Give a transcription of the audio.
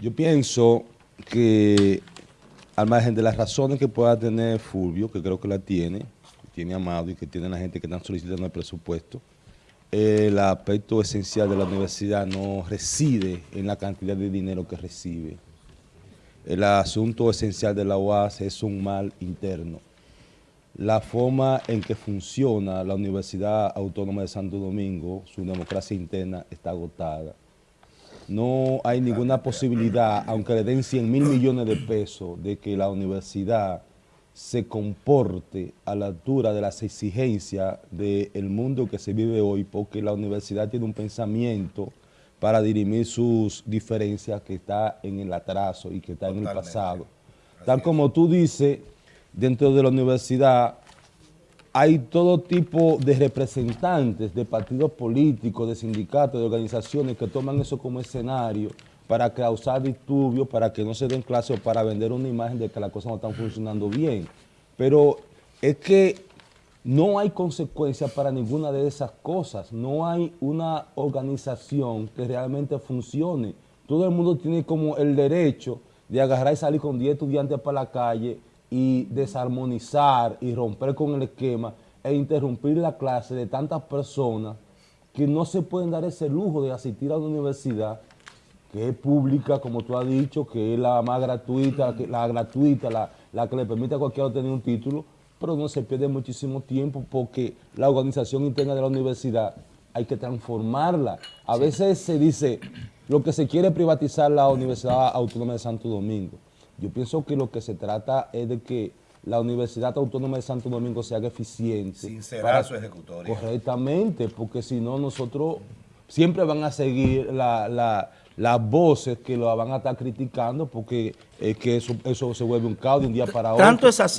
Yo pienso que al margen de las razones que pueda tener Fulvio, que creo que la tiene, que tiene Amado y que tiene la gente que están solicitando el presupuesto, el aspecto esencial de la universidad no reside en la cantidad de dinero que recibe. El asunto esencial de la UAS es un mal interno. La forma en que funciona la Universidad Autónoma de Santo Domingo, su democracia interna está agotada no hay ninguna posibilidad, aunque le den 100 mil millones de pesos, de que la universidad se comporte a la altura de las exigencias del mundo que se vive hoy, porque la universidad tiene un pensamiento para dirimir sus diferencias que está en el atraso y que está en el pasado. Tal como tú dices, dentro de la universidad hay todo tipo de representantes de partidos políticos, de sindicatos, de organizaciones que toman eso como escenario para causar disturbios, para que no se den clases o para vender una imagen de que las cosas no están funcionando bien. Pero es que no hay consecuencias para ninguna de esas cosas, no hay una organización que realmente funcione. Todo el mundo tiene como el derecho de agarrar y salir con 10 estudiantes para la calle y desarmonizar y romper con el esquema e interrumpir la clase de tantas personas que no se pueden dar ese lujo de asistir a una universidad que es pública, como tú has dicho, que es la más gratuita, la gratuita, la, la que le permite a cualquiera tener un título, pero no se pierde muchísimo tiempo porque la organización interna de la universidad hay que transformarla. A veces se dice, lo que se quiere privatizar la Universidad Autónoma de Santo Domingo. Yo pienso que lo que se trata es de que la Universidad Autónoma de Santo Domingo se haga eficiente. Sincerar su ejecutoria. Correctamente, porque si no nosotros siempre van a seguir las voces que lo van a estar criticando porque es que eso, eso se vuelve un caos de un día para otro. Tanto es así